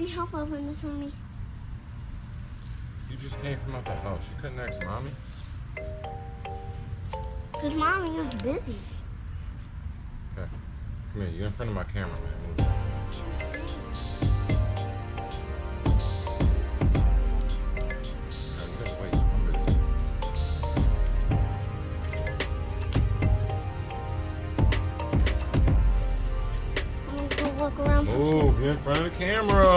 Can you help open this for me? You just came from out the house. You couldn't ask mommy. Because mommy is busy. Okay. Come here. You're in front of my camera, man. Move. Okay, you gotta wait. I'm. I'm going to go walk around. for- Move. You're in front of the camera.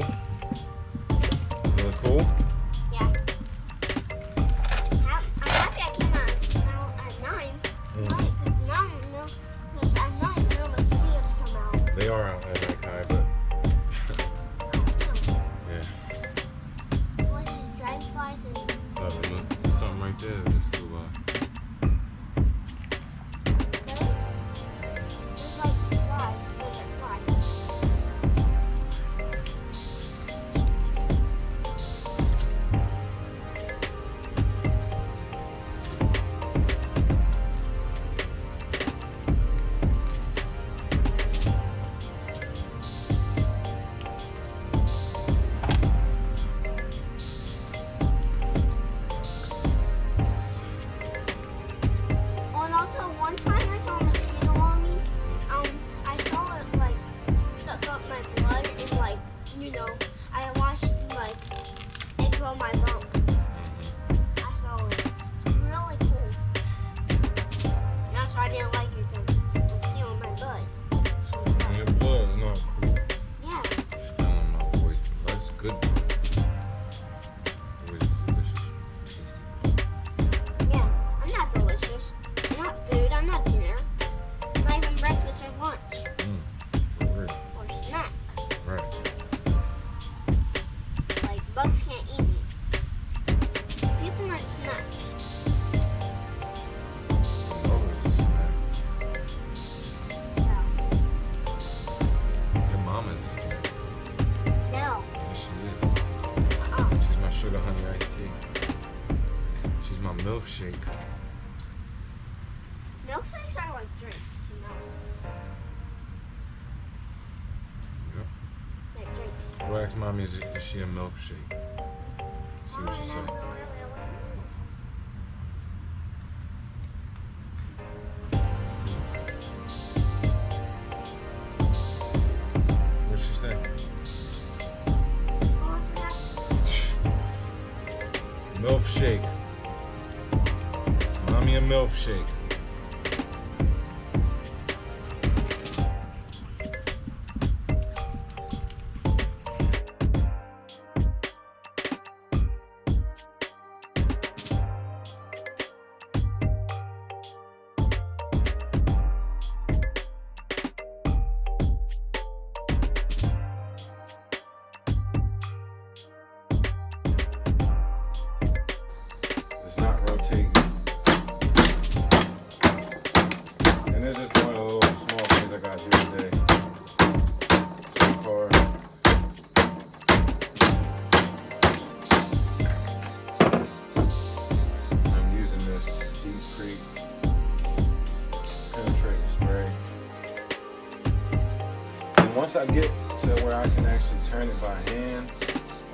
Cool? Look cool? Yeah. I'm happy I came out at 9. Mm. Right, 'cause now, no, 'cause at 9, no mosquitoes come out. They are out at night, Kai, but yeah. What is dragonflies and something right there. Grow my bone. Milkshake. Milkshakes are like drinks, you know. Yep. They're drinks. Go ask mommy, is, is she a milkshake? See what she said. Milkshake. Once I get to where I can actually turn it by hand,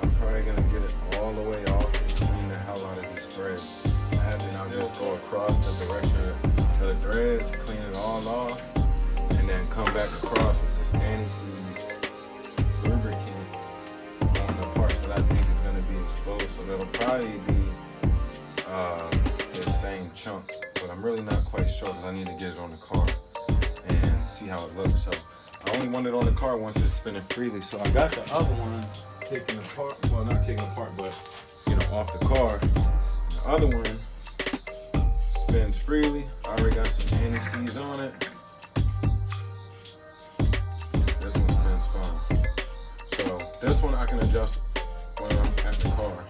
I'm probably gonna get it all the way off and clean the hell out of these threads. I have to now just go across the direction of the threads, clean it all off, and then come back across with this anti-seize lubricant on the parts that I think is gonna be exposed. So that'll probably be uh, the same chunk, but I'm really not quite sure because I need to get it on the car and see how it looks. So I only want it on the car once it's spinning freely. So I got the other one taken apart. Well, not taken apart, but you know, off the car. The other one spins freely. I already got some anti-seize on it. This one spins fine. So this one I can adjust when I'm at the car.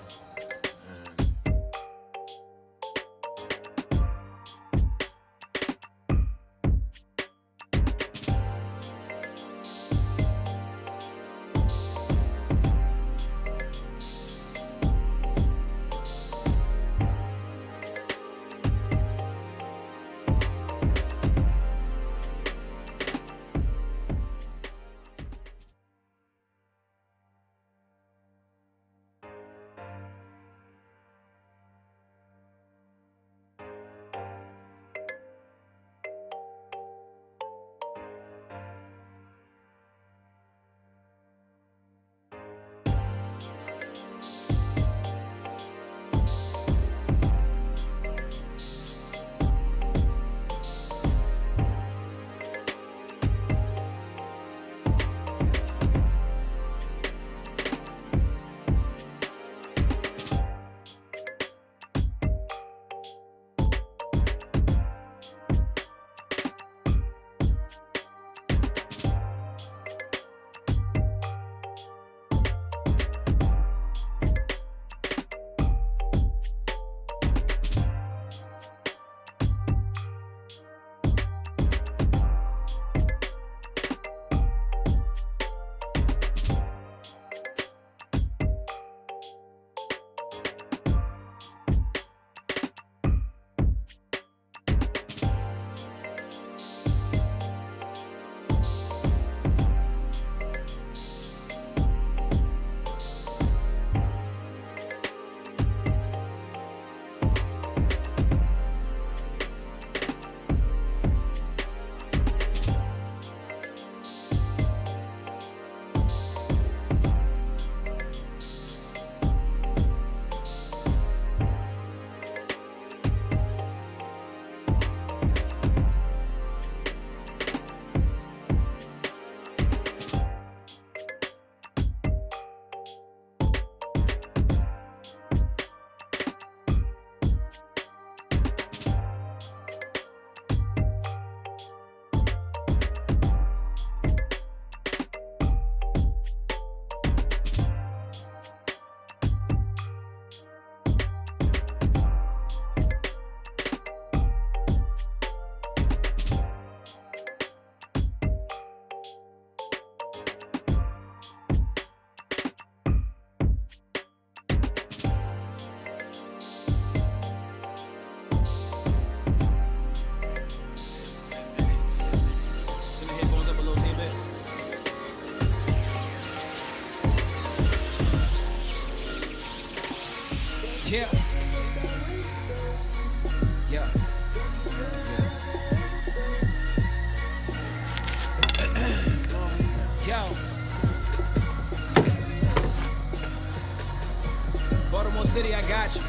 Baltimore City, I got you.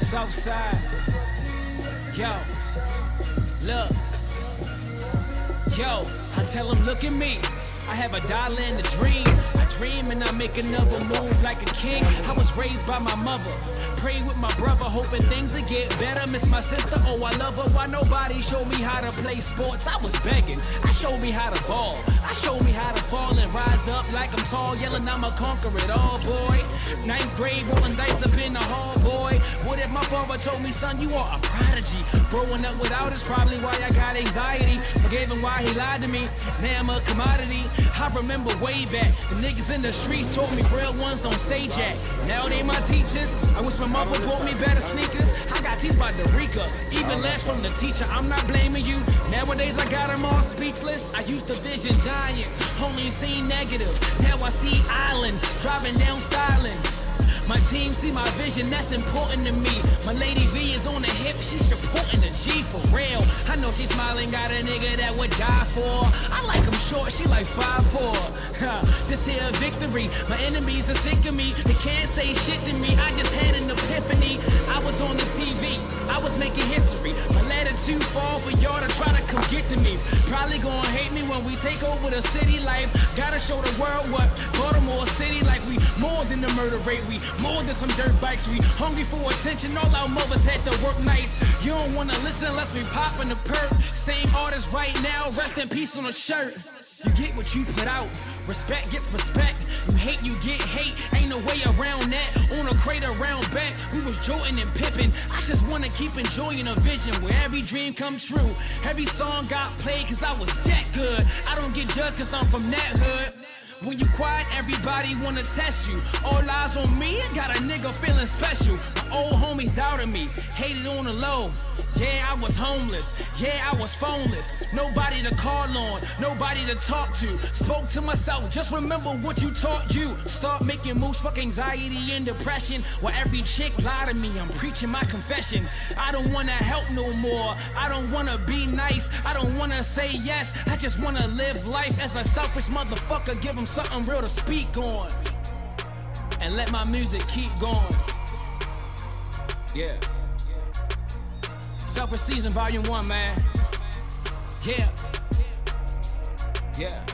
South side. Yo. Look. Yo, I tell them, look at me. I have a dollar and a dream. I dream and I make another move like a king. I was raised by my mother. Pray with my brother, hoping things would get better. Miss my sister, oh, I love her. Why nobody showed me how to play sports? I was begging. I showed me how to ball. I showed me how to fall and rise up like I'm tall, yelling, I'ma conquer it all, boy. Ninth grade, rolling dice up in the hall, boy. What if my father told me, son, you are a prodigy? Growing up without is probably why I got anxiety. Forgave him why he lied to me. Now I'm a commodity. I remember way back, the niggas in the streets told me real ones don't say jack. Now they my teachers. I wish my mother bought me better sneakers. I got teeth by Derica, even less from the teacher. I'm not blaming you. Nowadays I got them all speechless. I used to vision dying, only seen negative. Now I see island, driving down. My team see my vision, that's important to me. My lady V is on the hip, she's supporting the G for real. I know she's smiling, got a nigga that would die for. I like him short, she like 5'4. this here a victory, my enemies are sick of me. They can't say shit to me, I just had an epiphany. I was on the TV, I was making history. My too far for y'all to try to come get to me. Probably gonna hate me when we take over the city life. Gotta show the world what Baltimore City like we more than the murder rate. We more than some dirt bikes. We hungry for attention. All our mothers had to work nights. You don't wanna listen unless we poppin' the perk. Same artist right now. Rest in peace on a shirt. You get what you put out. Respect gets respect. You hate, you get hate. Ain't no way around that. On a crate around back, we was Jordan and Pippin. I just wanna keep enjoying a vision where every dream come true. Every song got played cause I was that good. I don't get judged cause I'm from that hood. When you quiet, everybody wanna test you. All eyes on me, got a nigga feeling special. My old homies doubted me, hated on the low. Yeah, I was homeless. Yeah, I was phoneless. Nobody to call on, nobody to talk to. Spoke to myself, just remember what you taught you. Start making moves, fuck anxiety and depression. While every chick lie to me, I'm preaching my confession. I don't wanna help no more. I don't wanna be nice. I don't wanna say yes. I just wanna live life as a selfish motherfucker. Give them something real to speak on. And let my music keep going. Yeah. Selfish Season Volume 1, man. Yeah. Yeah.